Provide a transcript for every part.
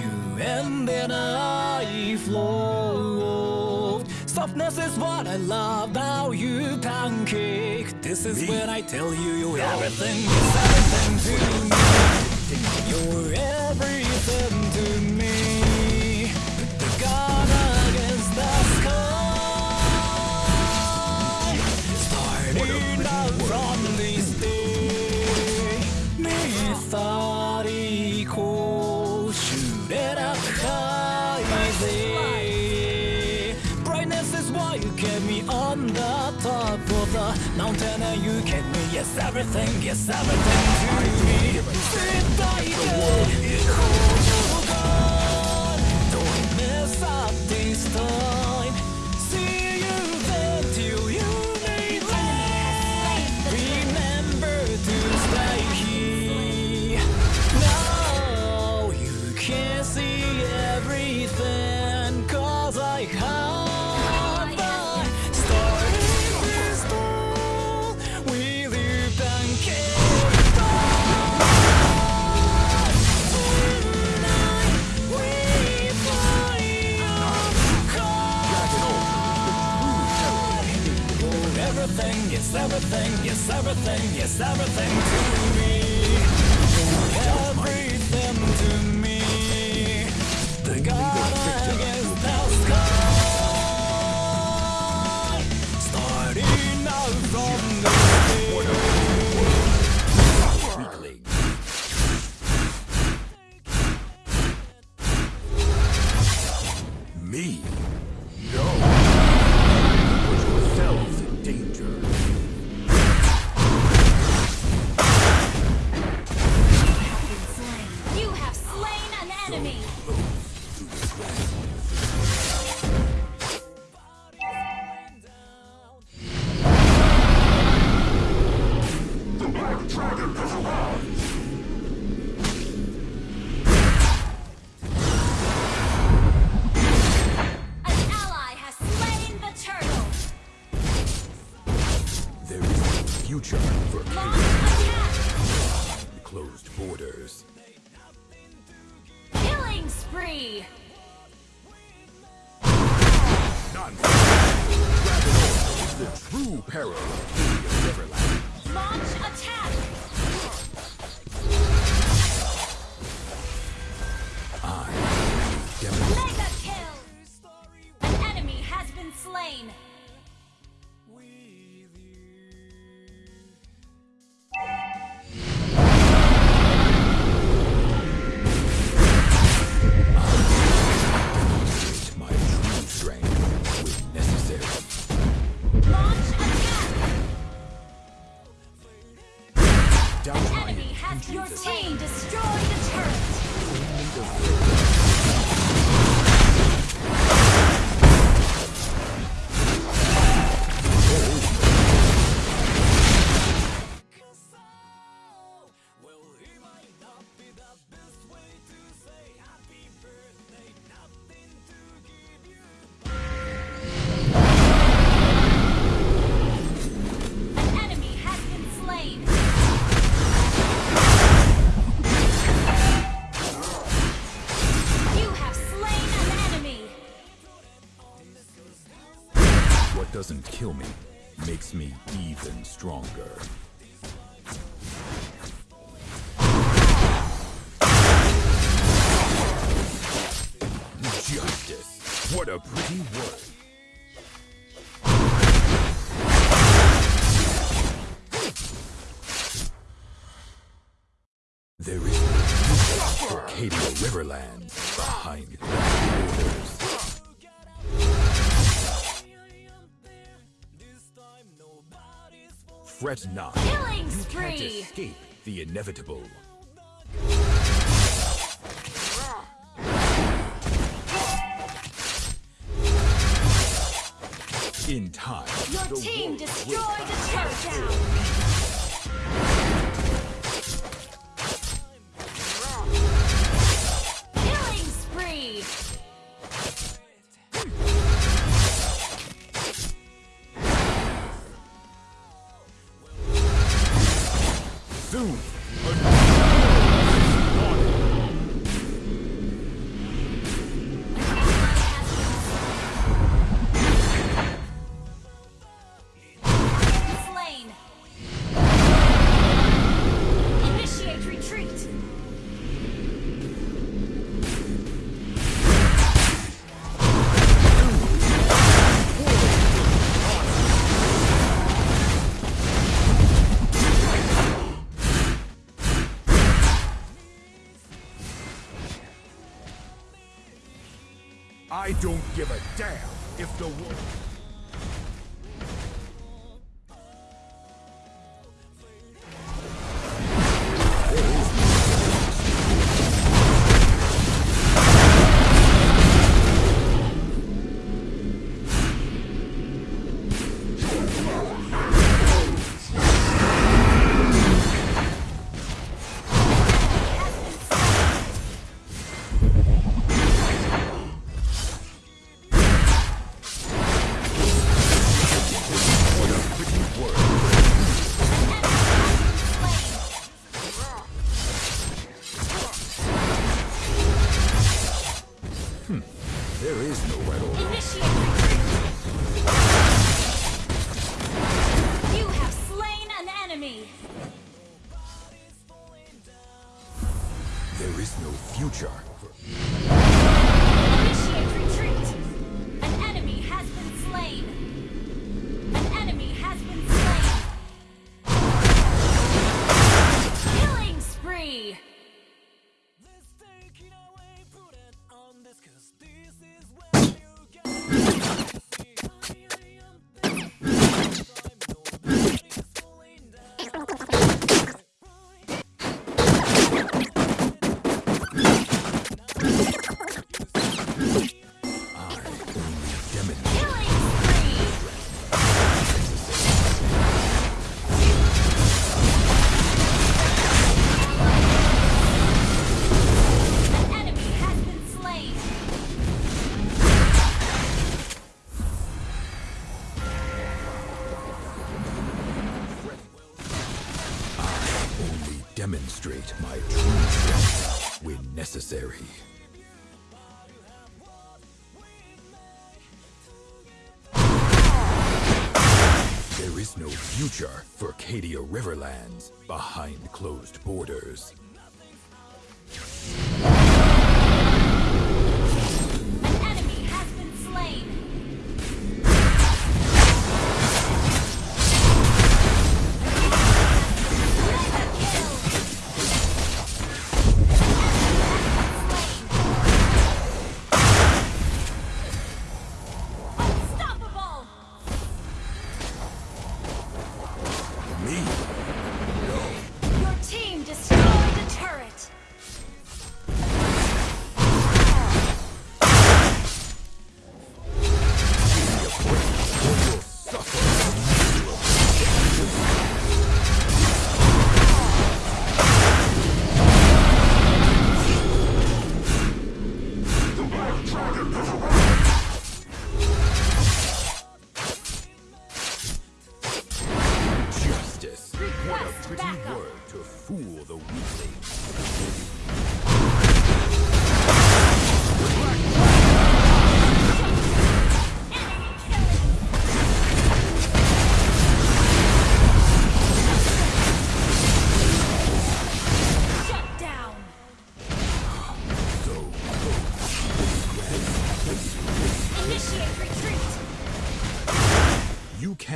You ended I flow. Softness is what I love about you, pancake. This is Me? when I tell you you're everything, everything to me. You're everything and you kept me. Yes, everything, yes, everything to me. Don't mess up this time. Everything, yes, everything, yes, everything, yes, everything to me. Everything to me. The God future for closed borders. Killing spree. The true peril of Helios Everland. Launch attack. Doesn't kill me makes me even stronger. Justice. What a pretty word. There is Arcadia Riverlands behind closed borders. Fret not. Killing You can't spree. escape the inevitable. In time, Your the team destroyed the turret don't give a damn if the world... is no future for Arcadia Riverlands behind closed borders.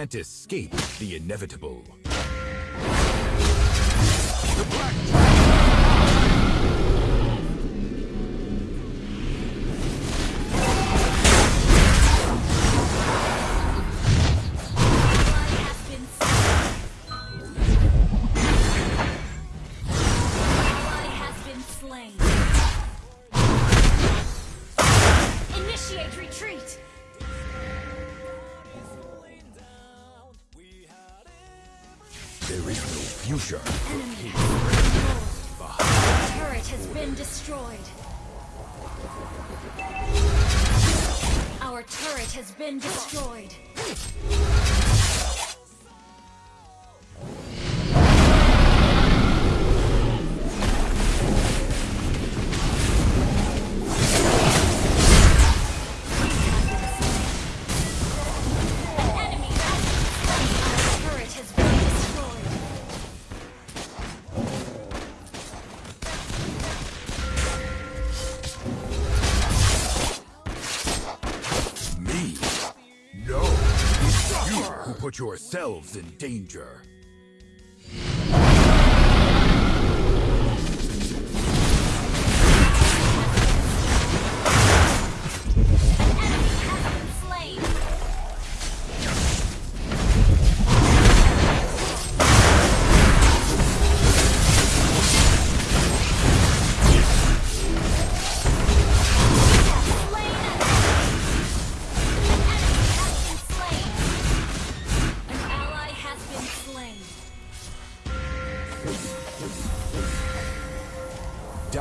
can't escape the inevitable. The Black Turret has been destroyed. Our turret has been destroyed. You who put yourselves in danger.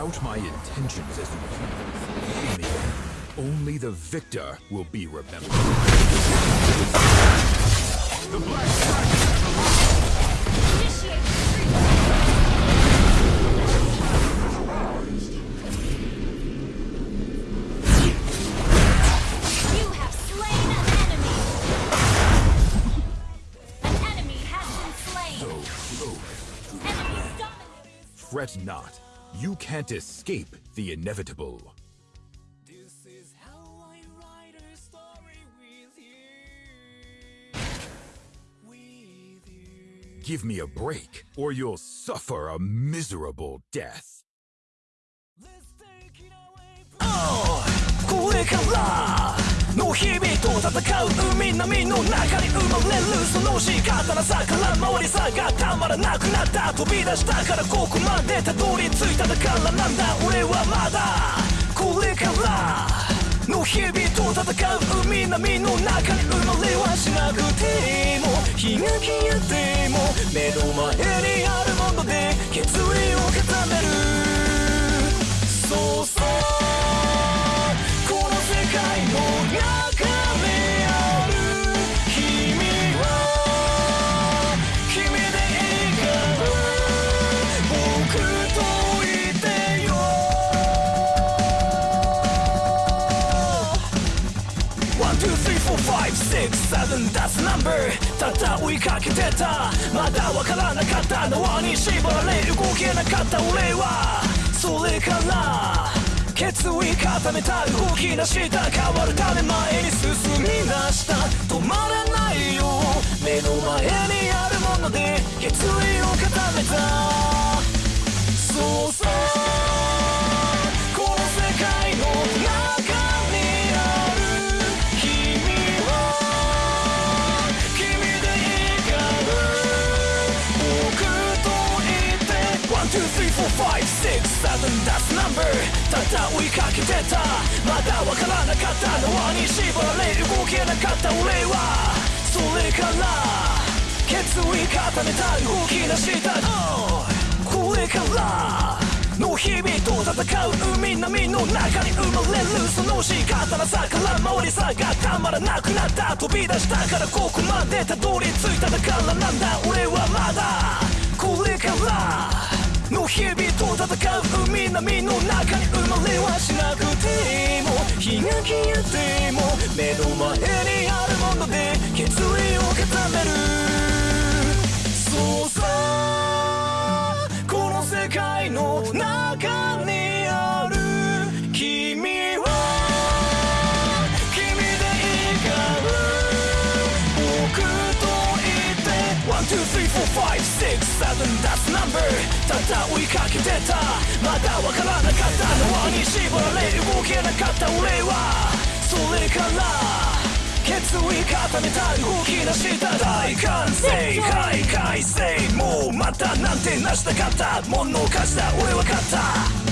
Doubt my intentions as you the end, only the victor will be remembered. Initiate retreat. You have slain an enemy. An enemy has been slain. So close. Enemy dominated. Fret not. You can't escape the inevitable. This is how I write a story with you. With you. Give me a break, or you'll suffer a miserable death. 戦う海波の中に生まれるその仕方なさから回りさがたまらなくなった飛び出したからここまでたどり着いただからなんだ俺はまだこれからの日々と戦う海波の中に生まれはしなくても日が消えても目の前にあるもので決意を固めるけてたまだわからなかった縄に縛られ動けなかった俺はそれから決意固めた動き出した変わるため前に進み出した止まらないよ目の前にあるもので決意を固めた。そうそ two, three, four, five, six, seven, that's number. ただ追いかけてた。まだわからなかった縄に縛られ動けなかった俺はそれから決意固めた動き出した Oh これから。の日々と戦う海波の中に生まれる。その仕方なさから回りさがた。まらなくなった。飛び出したからここまでたどり着いた。だからなんだ。俺は日々と戦う海波の中に生まれはしなくても日が消えても目の前にあるもので決意を固めるそうさこの世界の中にある君は君でいから僕といて。One, two, three, four, five, six, seven, that's number ただ追いかけてた。まだわからなかった縄に縛られ動けなかった俺は。それから決意固めた動き出した大歓声はい。快晴もうまたなんてなしたかった。ものかした俺は勝った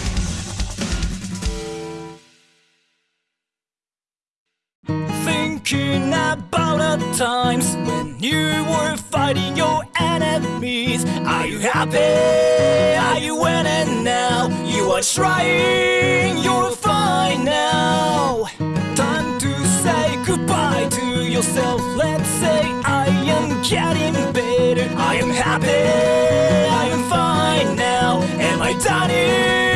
times when you were fighting your enemies. Are you happy? Are you winning now? You are trying, you're fine now. Time to say goodbye to yourself. Let's say I am getting better. I am happy, I am fine now. Am I done